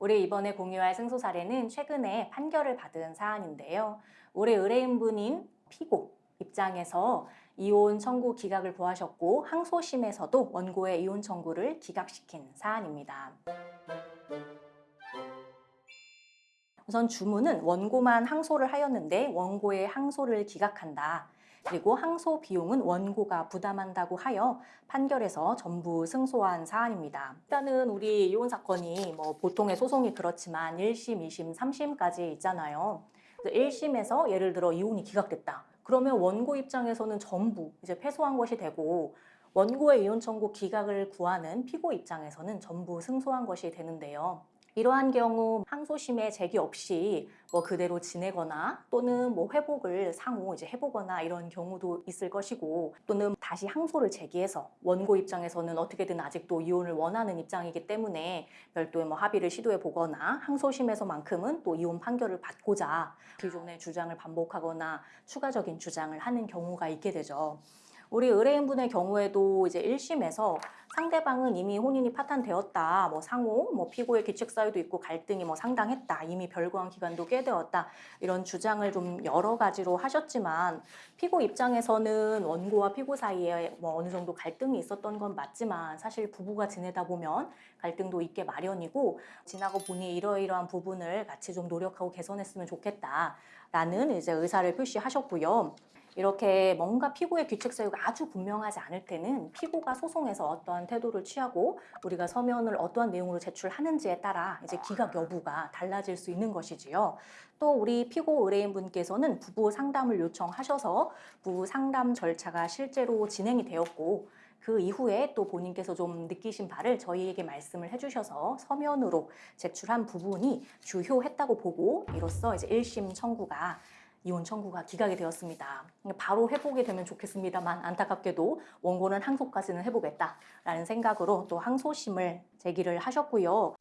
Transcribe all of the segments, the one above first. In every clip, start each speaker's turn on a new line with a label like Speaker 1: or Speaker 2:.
Speaker 1: 우리 이번에 공유할 승소 사례는 최근에 판결을 받은 사안인데요. 올해 의뢰인분인 피고 입장에서 이혼 청구 기각을 구하셨고 항소심에서도 원고의 이혼 청구를 기각시킨 사안입니다. 우선 주문은 원고만 항소를 하였는데 원고의 항소를 기각한다. 그리고 항소 비용은 원고가 부담한다고 하여 판결에서 전부 승소한 사안입니다. 일단은 우리 이혼 사건이 뭐 보통의 소송이 그렇지만 1심, 2심, 3심까지 있잖아요. 그래서 1심에서 예를 들어 이혼이 기각됐다. 그러면 원고 입장에서는 전부 이제 패소한 것이 되고 원고의 이혼 청구 기각을 구하는 피고 입장에서는 전부 승소한 것이 되는데요. 이러한 경우 항소심에 제기 없이 뭐 그대로 지내거나 또는 뭐 회복을 상호 이제 해보거나 이런 경우도 있을 것이고 또는 다시 항소를 제기해서 원고 입장에서는 어떻게든 아직도 이혼을 원하는 입장이기 때문에 별도의 뭐 합의를 시도해 보거나 항소심에서만큼은 또 이혼 판결을 받고자 기존의 주장을 반복하거나 추가적인 주장을 하는 경우가 있게 되죠. 우리 의뢰인분의 경우에도 이제 1심에서 상대방은 이미 혼인이 파탄되었다. 뭐 상호, 뭐 피고의 규칙 사유도 있고 갈등이 뭐 상당했다. 이미 별거한 기간도 꽤 되었다. 이런 주장을 좀 여러 가지로 하셨지만 피고 입장에서는 원고와 피고 사이에 뭐 어느 정도 갈등이 있었던 건 맞지만 사실 부부가 지내다 보면 갈등도 있게 마련이고 지나고 보니 이러이러한 부분을 같이 좀 노력하고 개선했으면 좋겠다. 라는 이제 의사를 표시하셨고요. 이렇게 뭔가 피고의 규칙 사유가 아주 분명하지 않을 때는 피고가 소송에서 어떠한 태도를 취하고 우리가 서면을 어떠한 내용으로 제출하는지에 따라 이제 기각 여부가 달라질 수 있는 것이지요. 또 우리 피고 의뢰인분께서는 부부 상담을 요청하셔서 부부 상담 절차가 실제로 진행이 되었고 그 이후에 또 본인께서 좀 느끼신 바를 저희에게 말씀을 해주셔서 서면으로 제출한 부분이 주효했다고 보고 이로써 이제 1심 청구가 이혼 청구가 기각이 되었습니다. 바로 회복이 되면 좋겠습니다만 안타깝게도 원고는 항소까지는 해보겠다라는 생각으로 또 항소심을 제기를 하셨고요.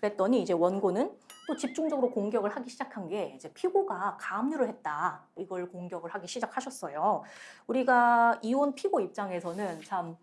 Speaker 1: 그랬더니 이제 원고는 또 집중적으로 공격을 하기 시작한 게 이제 피고가 가압류를 했다. 이걸 공격을 하기 시작하셨어요. 우리가 이혼 피고 입장에서는 참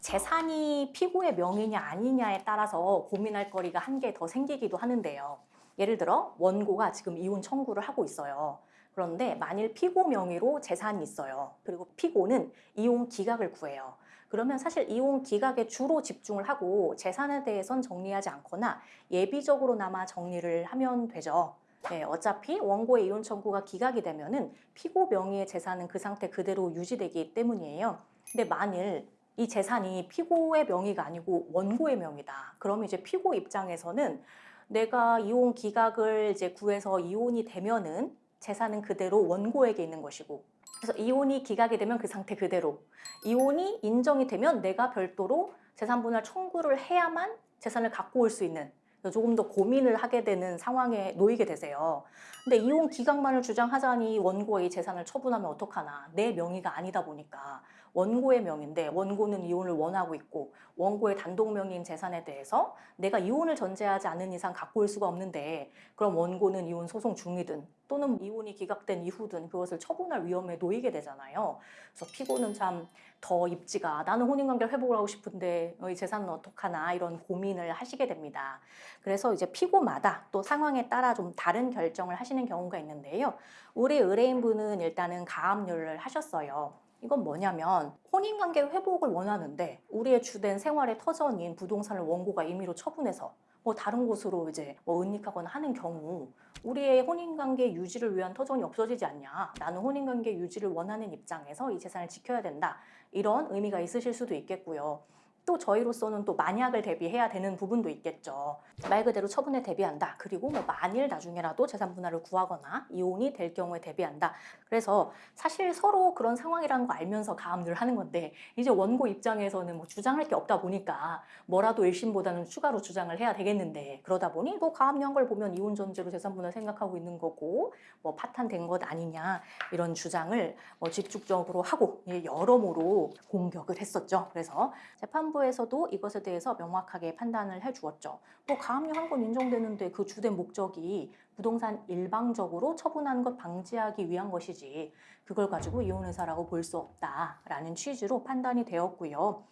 Speaker 1: 재산이 피고의 명의냐 아니냐에 따라서 고민할 거리가 한 개 더 생기기도 하는데요. 예를 들어 원고가 지금 이혼 청구를 하고 있어요. 그런데 만일 피고 명의로 재산이 있어요. 그리고 피고는 이혼 기각을 구해요. 그러면 사실 이혼 기각에 주로 집중을 하고 재산에 대해선 정리하지 않거나 예비적으로나마 정리를 하면 되죠. 네, 어차피 원고의 이혼 청구가 기각이 되면은 피고 명의의 재산은 그 상태 그대로 유지되기 때문이에요. 근데 만일 이 재산이 피고의 명의가 아니고 원고의 명의다. 그럼 이제 피고 입장에서는 내가 이혼 기각을 이제 구해서 이혼이 되면은 재산은 그대로 원고에게 있는 것이고 그래서 이혼이 기각이 되면 그 상태 그대로. 이혼이 인정이 되면 내가 별도로 재산 분할 청구를 해야만 재산을 갖고 올 수 있는 조금 더 고민을 하게 되는 상황에 놓이게 되세요. 근데 이혼 기각만을 주장하자니 원고의 재산을 처분하면 어떡하나. 내 명의가 아니다 보니까 원고의 명인데 원고는 이혼을 원하고 있고 원고의 단독 명의인 재산에 대해서 내가 이혼을 전제하지 않은 이상 갖고 올 수가 없는데 그럼 원고는 이혼 소송 중이든 또는 이혼이 기각된 이후든 그것을 처분할 위험에 놓이게 되잖아요. 그래서 피고는 참 더 입지가 나는 혼인관계를 회복을 하고 싶은데 이 재산은 어떡하나 이런 고민을 하시게 됩니다. 그래서 이제 피고마다 또 상황에 따라 좀 다른 결정을 하시는 경우가 있는데요. 우리 의뢰인분은 일단은 가압류를 하셨어요. 이건 뭐냐면 혼인관계 회복을 원하는데 우리의 주된 생활의 터전인 부동산을 원고가 임의로 처분해서 뭐 다른 곳으로 이제 뭐 은닉하거나 하는 경우 우리의 혼인관계 유지를 위한 터전이 없어지지 않냐. 나는 혼인관계 유지를 원하는 입장에서 이 재산을 지켜야 된다. 이런 의미가 있으실 수도 있겠고요 또 저희로서는 또 만약을 대비해야 되는 부분도 있겠죠. 말 그대로 처분에 대비한다. 그리고 뭐 만일 나중에라도 재산 분할을 구하거나 이혼이 될 경우에 대비한다. 그래서 사실 서로 그런 상황이라는 거 알면서 가압류를 하는 건데 이제 원고 입장에서는 뭐 주장할 게 없다 보니까 뭐라도 1심보다는 추가로 주장을 해야 되겠는데 그러다 보니 뭐 가압류한 걸 보면 이혼 전제로 재산 분할 생각하고 있는 거고 뭐 파탄된 것 아니냐 이런 주장을 뭐 집중적으로 하고 여러모로 공격을 했었죠. 그래서 재판 재판부에서도 이것에 대해서 명확하게 판단을 해주었죠. 뭐 가압류 한 건 인정되는데 그 주된 목적이 부동산 일방적으로 처분하는 것 방지하기 위한 것이지 그걸 가지고 이혼 의사라고 볼 수 없다라는 취지로 판단이 되었고요.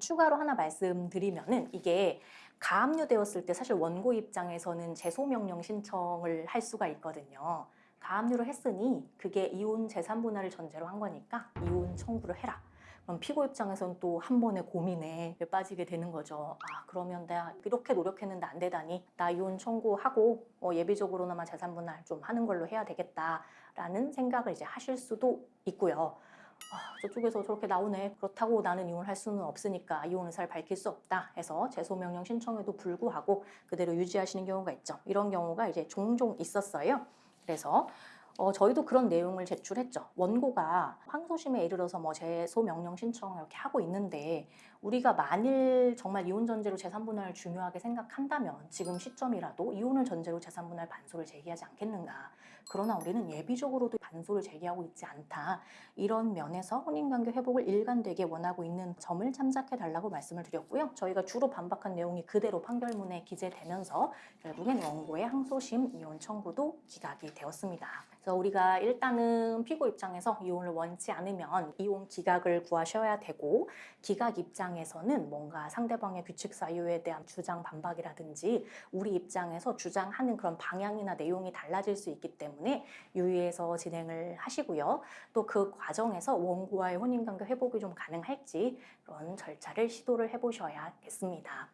Speaker 1: 추가로 하나 말씀드리면은 이게 가압류되었을 때 사실 원고 입장에서는 재소명령 신청을 할 수가 있거든요. 가압류를 했으니 그게 이혼 재산 분할을 전제로 한 거니까 이혼 청구를 해라. 그럼 피고 입장에서는 또 한 번의 고민에 빠지게 되는 거죠. 아 그러면 내가 이렇게 노력했는데 안 되다니 나 이혼 청구하고 어, 예비적으로나마 재산 분할 좀 하는 걸로 해야 되겠다라는 생각을 이제 하실 수도 있고요. 아, 저쪽에서 저렇게 나오네. 그렇다고 나는 이혼할 수는 없으니까 이혼 의사를 밝힐 수 없다 해서 재소명령 신청에도 불구하고 그대로 유지하시는 경우가 있죠. 이런 경우가 이제 종종 있었어요. 그래서 어, 저희도 그런 내용을 제출했죠. 원고가 항소심에 이르러서 뭐 재소 명령 신청을 이렇게 하고 있는데 우리가 만일 정말 이혼 전제로 재산 분할을 중요하게 생각한다면 지금 시점이라도 이혼을 전제로 재산 분할 반소를 제기하지 않겠는가. 그러나 우리는 예비적으로도 반소를 제기하고 있지 않다. 이런 면에서 혼인관계 회복을 일관되게 원하고 있는 점을 참작해 달라고 말씀을 드렸고요. 저희가 주로 반박한 내용이 그대로 판결문에 기재되면서 결국엔 원고의 항소심 이혼 청구도 기각이 되었습니다. 그래서 우리가 일단은 피고 입장에서 이혼을 원치 않으면 이혼 기각을 구하셔야 되고 기각 입장에서는 뭔가 상대방의 규칙 사유에 대한 주장 반박이라든지 우리 입장에서 주장하는 그런 방향이나 내용이 달라질 수 있기 때문에 유의해서 진행을 하시고요. 또 그 과정에서 원고와의 혼인관계 회복이 좀 가능할지 그런 절차를 시도를 해보셔야겠습니다.